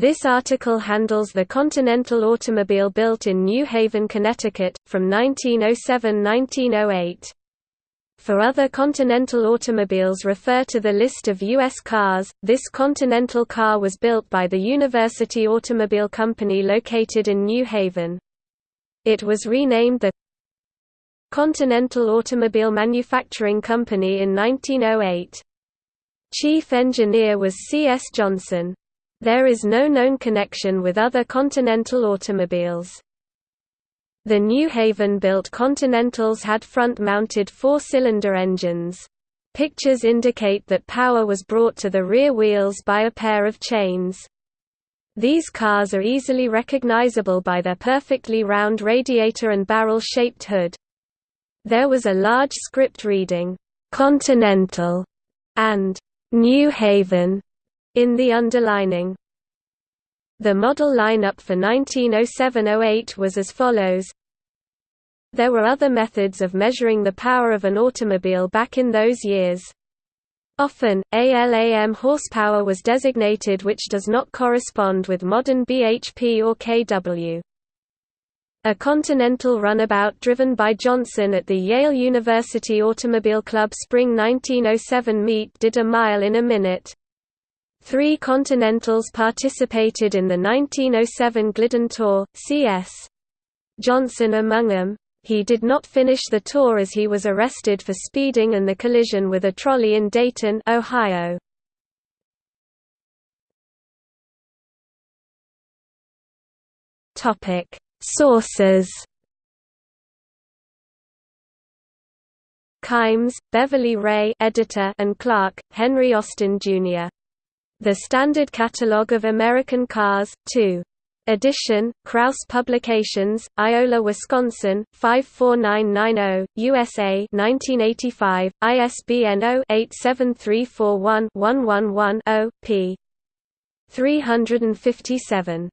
This article handles the Continental automobile built in New Haven, Connecticut, from 1907–1908. For other Continental automobiles refer to the list of U.S. cars. This Continental car was built by the University Automobile Company located in New Haven. It was renamed the Continental Automobile Manufacturing Company in 1908. Chief engineer was C. S. Johnson. There is no known connection with other Continental automobiles. The New Haven-built Continentals had front-mounted four-cylinder engines. Pictures indicate that power was brought to the rear wheels by a pair of chains. These cars are easily recognizable by their perfectly round radiator and barrel-shaped hood. There was a large script reading, "'Continental' and "'New Haven' in the underlining. The model lineup for 1907–08 was as follows There were other methods of measuring the power of an automobile back in those years. Often, ALAM horsepower was designated which does not correspond with modern bhp or kW. A Continental runabout driven by Johnson at the Yale University Automobile Club Spring 1907 meet did a mile in a minute. Three Continentals participated in the 1907 Glidden Tour, C.S. Johnson among them. He did not finish the tour as he was arrested for speeding and the collision with a trolley in Dayton, Ohio. Topic: Sources Kimes, Beverly Rae editor and Clark, Henry Austin, Jr. The Standard Catalogue of American Cars, 2. Edition, Krause Publications, Iola, Wisconsin, 54990, USA 1985, ISBN 0-87341-111-0, p. 357.